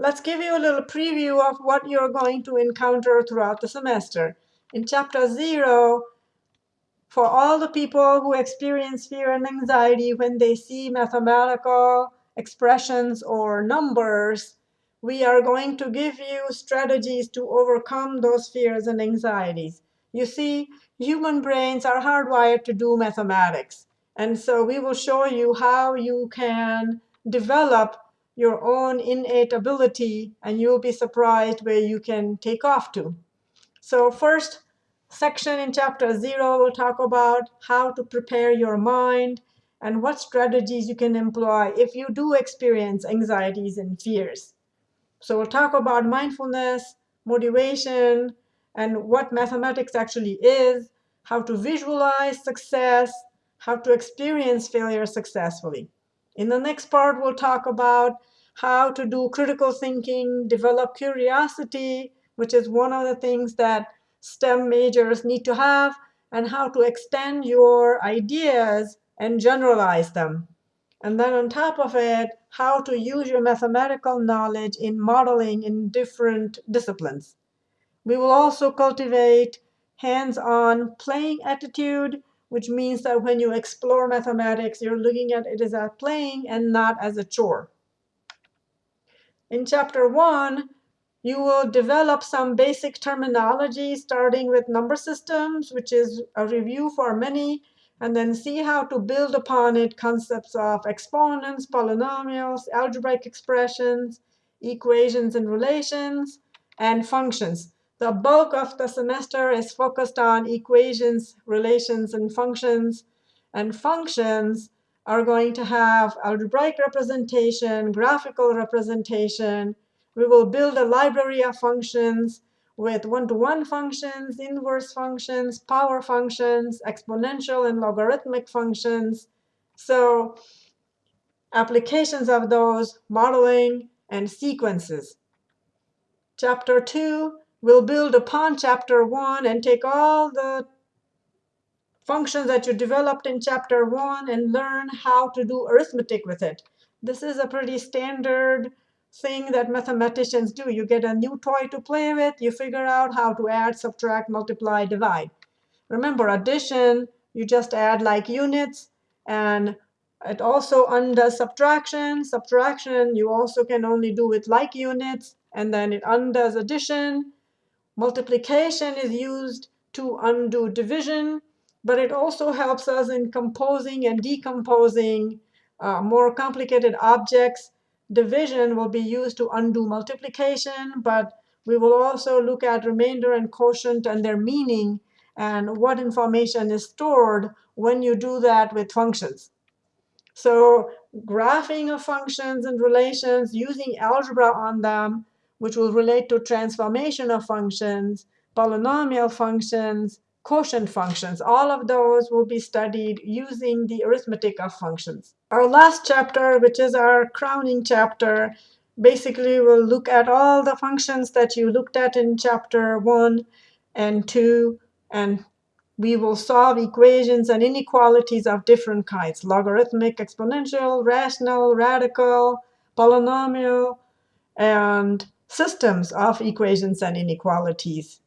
let's give you a little preview of what you're going to encounter throughout the semester. In chapter zero, for all the people who experience fear and anxiety when they see mathematical expressions or numbers, we are going to give you strategies to overcome those fears and anxieties. You see, human brains are hardwired to do mathematics. And so we will show you how you can develop your own innate ability, and you'll be surprised where you can take off to. So first section in chapter 0 will talk about how to prepare your mind and what strategies you can employ if you do experience anxieties and fears. So we'll talk about mindfulness, motivation, and what mathematics actually is, how to visualize success, how to experience failure successfully. In the next part, we'll talk about how to do critical thinking, develop curiosity, which is one of the things that STEM majors need to have, and how to extend your ideas and generalize them. And then on top of it, how to use your mathematical knowledge in modeling in different disciplines. We will also cultivate hands-on playing attitude, which means that when you explore mathematics, you're looking at it as a playing and not as a chore. In chapter one, you will develop some basic terminology, starting with number systems, which is a review for many, and then see how to build upon it concepts of exponents, polynomials, algebraic expressions, equations and relations, and functions. The bulk of the semester is focused on equations, relations, and functions. And functions are going to have algebraic representation, graphical representation. We will build a library of functions with one-to-one -one functions, inverse functions, power functions, exponential and logarithmic functions. So applications of those, modeling, and sequences. Chapter 2 will build upon chapter 1 and take all the functions that you developed in chapter 1 and learn how to do arithmetic with it. This is a pretty standard thing that mathematicians do. You get a new toy to play with, you figure out how to add, subtract, multiply, divide. Remember, addition, you just add like units, and it also undoes subtraction. Subtraction, you also can only do with like units, and then it undoes addition. Multiplication is used to undo division, but it also helps us in composing and decomposing uh, more complicated objects division will be used to undo multiplication, but we will also look at remainder and quotient and their meaning and what information is stored when you do that with functions. So graphing of functions and relations, using algebra on them, which will relate to transformation of functions, polynomial functions, quotient functions. All of those will be studied using the arithmetic of functions. Our last chapter, which is our crowning chapter, basically will look at all the functions that you looked at in chapter 1 and 2, and we will solve equations and inequalities of different kinds, logarithmic, exponential, rational, radical, polynomial, and systems of equations and inequalities.